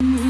Mm-hmm.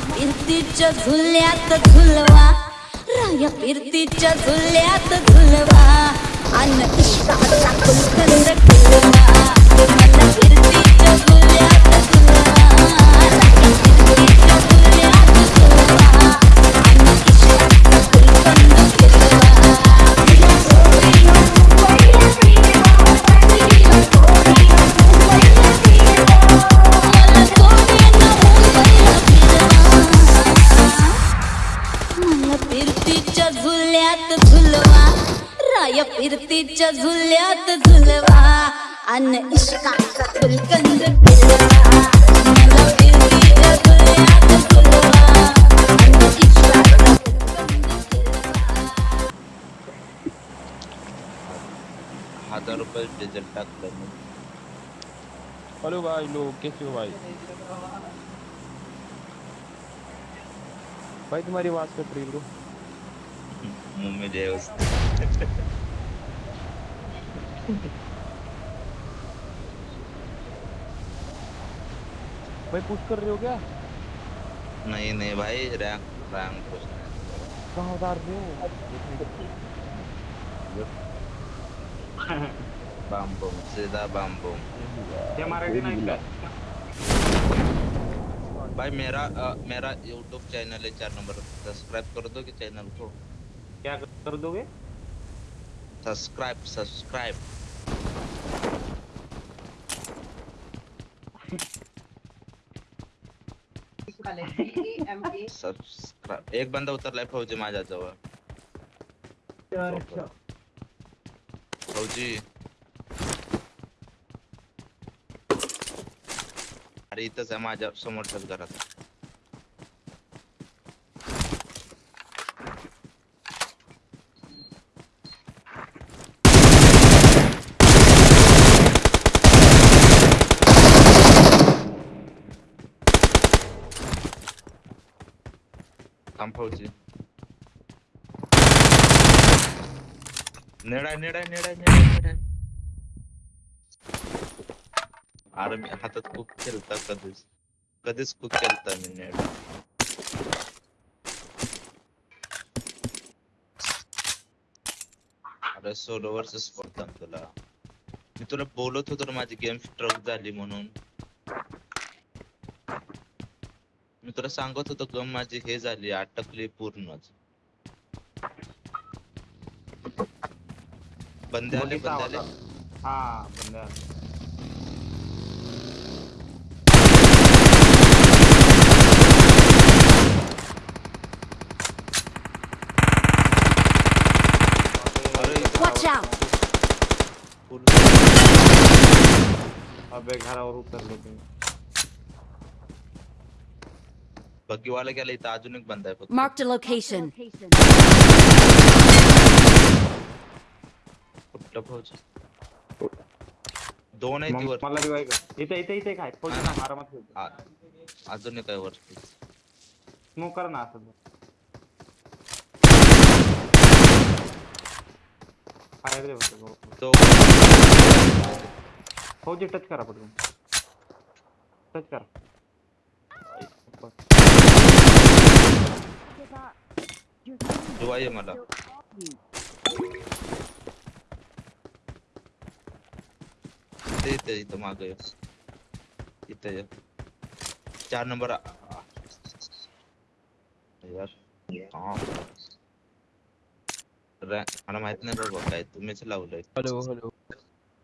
फिरतीच्या झुल्यात झुलवा राया फिरतीच्या झुल्यात झुलवा अन्न इष्टाचा कुलकंद खुलवा मला फिरतीच्या झुल्यात झुलवा राया फिरतीच्या राय फिरतीच्या झुल्यात झुलवा अन इश्काचा फुलकंद हज़ार रुपये डिझेल टाकलं हेलो भाई लोग कैसे हो भाई? भाई तुम्हारी आवाज़ कट रही ब्रो मुँह में जाए भाई पुश कर रहे हो क्या? नहीं नहीं भाई रैंक रैंक नहीं। कहाँ उतार रहे हो? बम बम सीधा बम बम ते मराठी नाही का भाई मेरा अ, मेरा यूट्यूब चैनल है चार नंबर। सब्सक्राइब कर दो कि चैनल को? क्या कर दोगे? सब्सक्राइब सब्सक्राइब सब्सक्राइब एक बंदा उतर उतरलाय फौजी माझ्या जवळ फौजी। अरे इथंच आहे माझ्या समोरच्याच घरात थांब अरे मी हातात खूप खेळता कधीच. कधीच खूप खेळता मी नेड. अरे सोलो वर्सेस स्पर्धा तुला. मी तुला बोलत होतो माझी गेम स्ट्रक झाली म्हणून. मी तुला सांगत होतो गम माझी हे झाली अटकली पूर्णच. बंदे आले बंदे आले. हा Watch out! अबे घरावर उतरले ते बग्गीवाला गेला इथं अजून एक बंद आहे फक्त Marked a location. कुठलं फौज दोन आहे ती मग वर मला रिवाय कर इथे इथे इथे काय फौजी ना मारा मत आ- अजून एक आहे वरती स्मोक कर ना असं फायर दे फक्त तो फौजी टच करा पटकन। टच करा। मला इथं माग इथे ये. चार नंबर यार हा. रॅ- मला माहित नाही बाबा काय तुम्हीच लावलंय हेलो हेलो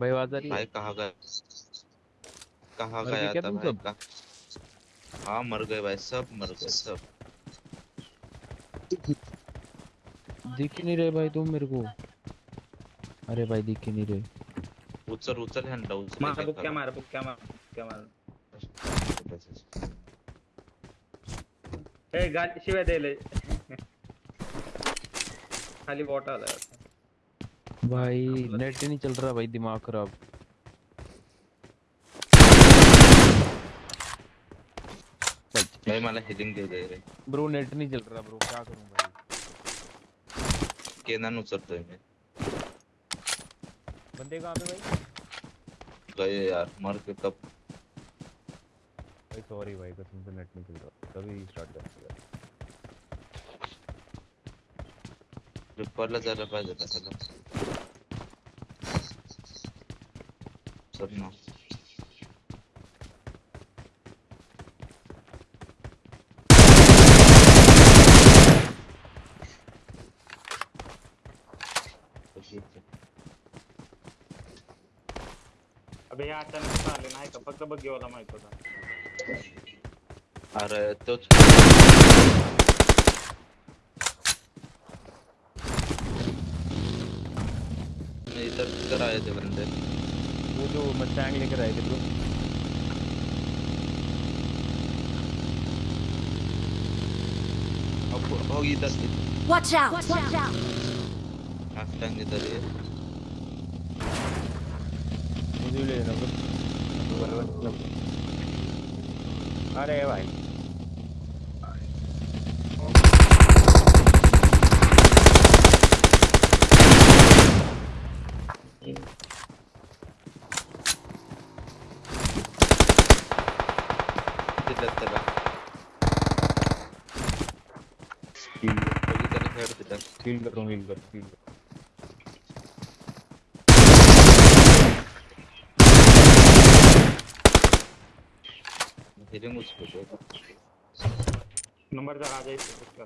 भाई है कहा गए गए गए आता तुम भाई का हाँ मर गए भाई सब मर गए सब दिख नहीं रहे भाई तुम मेरे को। अरे भाई दिख ही नहीं रहे। उचल उचल हँडला उचल मार बुक्क्या मार बुक्क्या मार बुक्क्या मार। ए गाल शिवाय द्यायला खाली बॉट आलाय वाटतं. भाई नेट नहीं चल रहा भाई दिमाग खराब। भाई मला हिलिंग दे दे रे। ब्रो नेट नहीं चल रहा ब्रो क्या करूँ भाई? केनान उचलतोय मी बंदे कहाँ पे भाई? गए यार मर के कब? भाई सॉरी भाई कसम से नेट नहीं चल रहा। तभी स्टार्ट कर दिया। रिपरला जायला पाहिजे चल ना। अबे हे अचानक आले नाही का? फक्त बघेवाला माहित होता. अरे तोच. इधर इधर आए थे बंदे वो जो मस्टैंग लेकर आए थे ब्रो अब हो इधर Watch out! Watch out! आफ्टंग इधर ये मुझे भी ले लेना ब्रो अरे भाई। हील कर रहा हूँ कर कर नंबरचा राजा इथे बुक्क्या.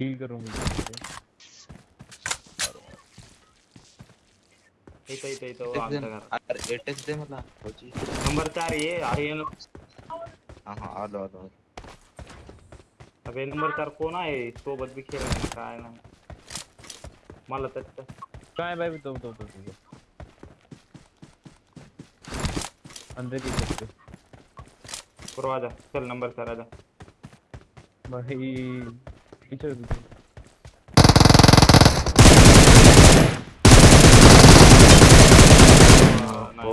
हील कर रहा हूँ? हील कर इथं इथं इथं हो, आमच्या घरात. अरे एटेक्स दे मला. नंबर चार ये अरे ये न- हा हा आलो आलो अबे नंबर चार कोण आहे? सोबत बी खेळ नाही काय नाही. मला तर है भाई तो तो तो तो. अंदर की सकते पूर्वा जा चल नंबर चार आजा भाई पीछे पीछे नाही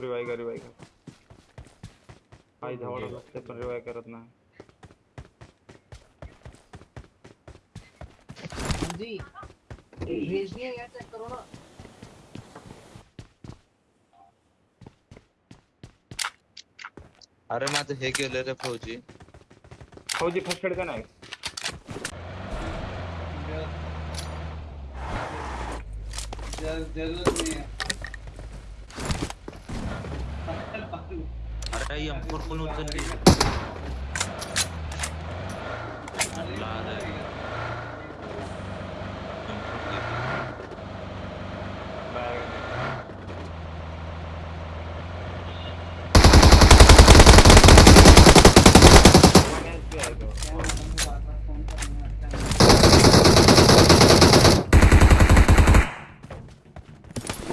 रिवाय कर रिवाय कर। काही धावडत असते पण रिवाय करत नाही जी भेजनी है यार चेक करो ना। अरे माझं हे गेलं रे फौजी? फौजी एड का नाही ज़रूरत नहीं है। अरे हमको फोर उतर उचलली अल्लाह रे. M4 गेली.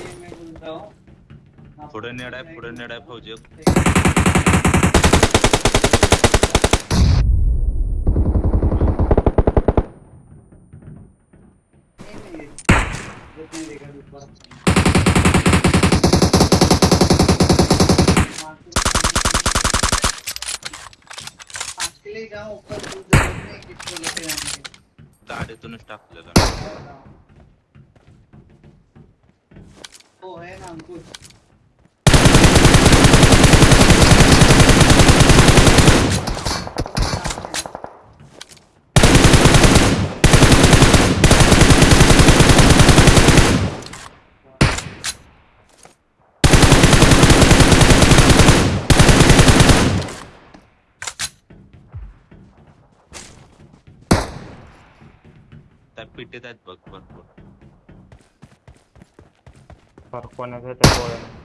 ये मैं बोलता हूँ पुढे नेड आहे पुढे नेड आहे फौजी जितने देखा ऊपर के लिए जाऊँ ऊपर कुछ ज़रूरत नहीं किसको लेके जाने की गाडीतूनच टाकलेलं वो है ना अंकुश। पिटे आहेत बघ भरपूर पर कोणाच्या त्या गोळ्या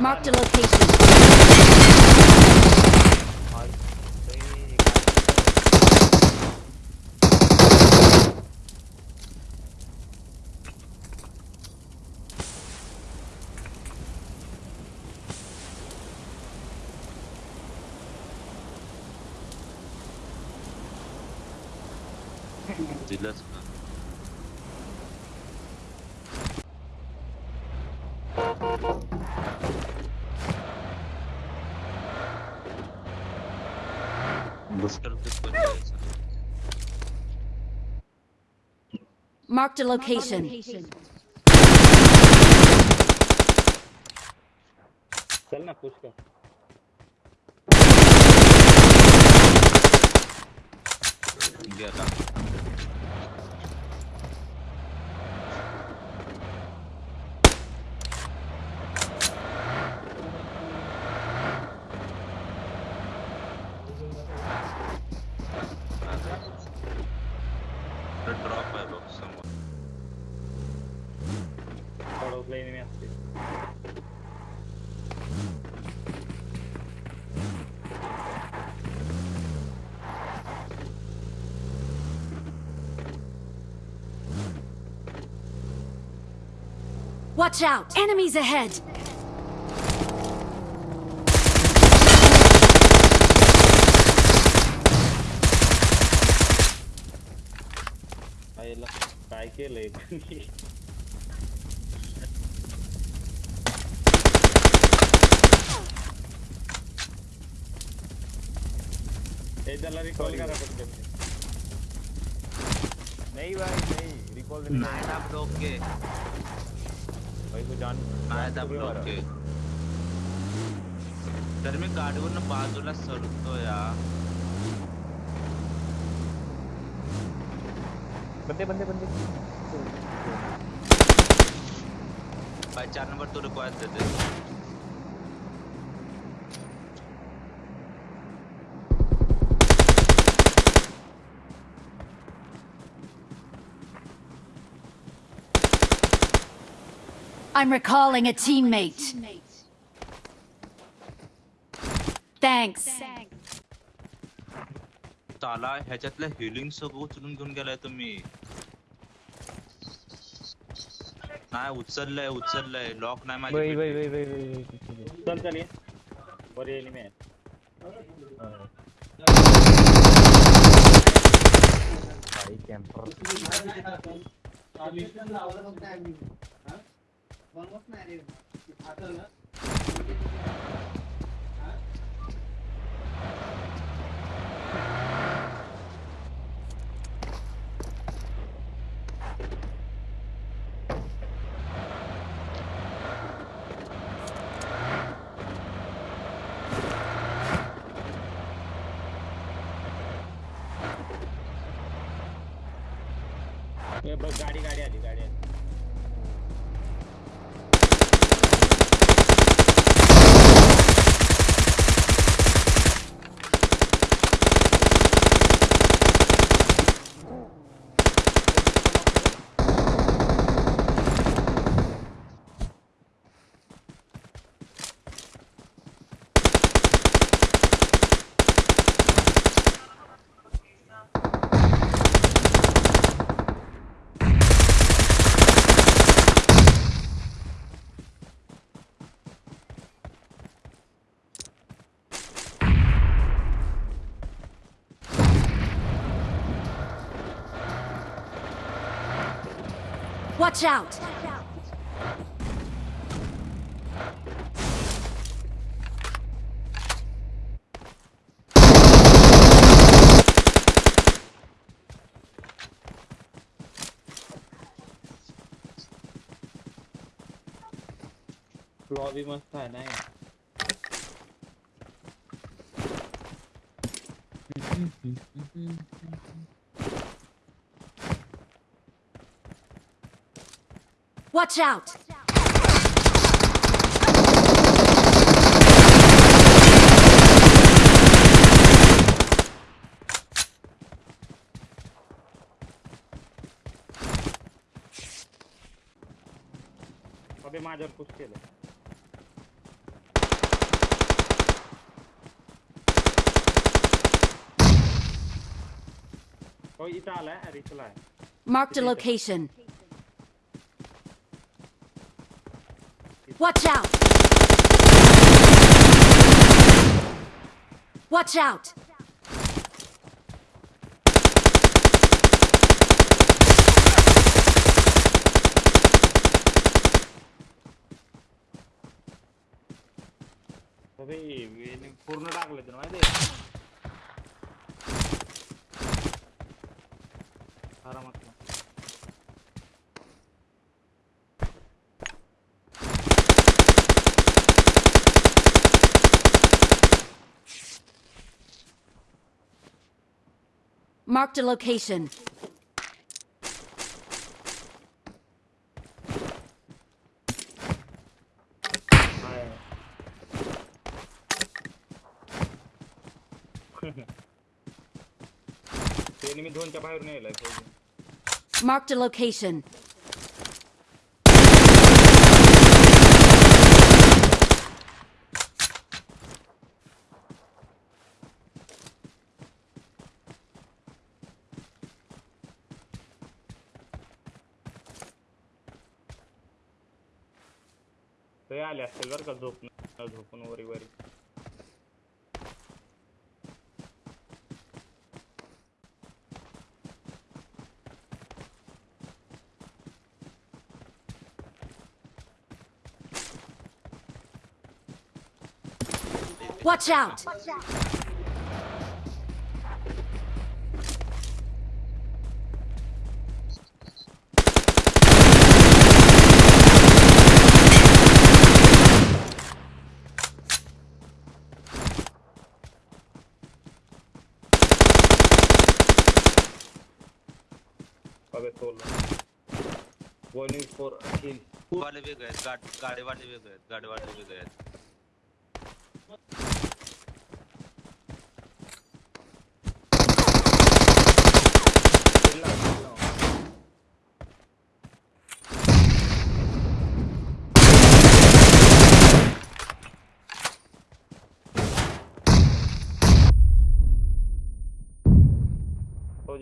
Marked a location. दिलंच का बुस्टर पे कोण जायचं? Marked a location. चल ना पुश कर गेला drop Watch out! Enemies ahead! आईला काय केलंय हे त्याला रिकॉल करा पटकन नहीं भाई नहीं रिकॉल देने नाही ना ब्लॉके भाई को जान आया था ब्लॉक के तर मी गाडीवरनं बाजूला सरतो या बंदे बंदे बंदे। भाई चार नंबर तो रिक्वायर देते। I'm recalling a teammate. Thanks. ताला ह्याच्यातल्या हिलिंग सगळं उचलून घेऊन गेलाय तुम्ही नाही उचललंय उचललंय लॉक नाही माझी वही वही पेटी. वही वही वही पीछे से। चल चल ये बरे enemy आहे हाँ। भाई camper hey Watch out! Robbie must have nine. Watch out! अबे माझ्यावर पुश केलं हो इथं आलाय रिचला आहे Marked a location. Watch out! Watch out! अबे वेणी पूर्ण टाकले तर माहिती आहे आरामात Marked a location. Marked a location. आले असतील बरं का झोपून झोपून वरी वरी Watch out! अबे सोडलं वन फोर अखिल। वाले वेगळे आहेत गाड वेगळे आहेत गाडेवाले वेगळे आहेत चिल्ला, चिल्ला.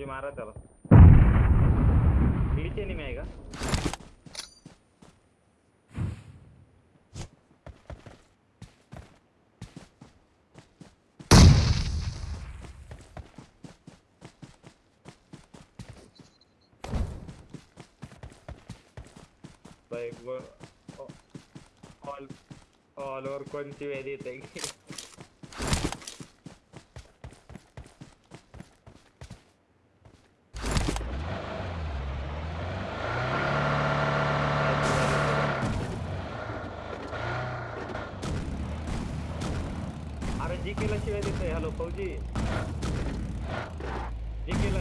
मारा त्याला ग्लिच एनिमी आहे का like ऑल ऑल ओव्हर कोणती वेळ येते केला शिवाय देतोय हॅलो फौजी जी केला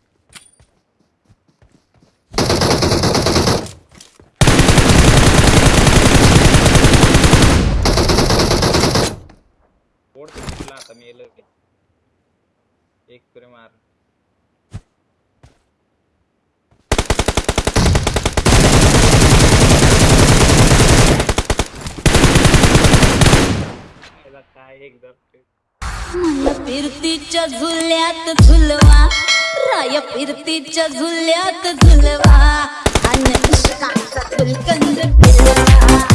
फोडतो तुला आता मेल एक तुरे मार काय एकदम फिरतीच्या झुल्यात झुलवा राय फिरतीच्या झुल्यात झुलवा आणि इश्कांचा फुलकंद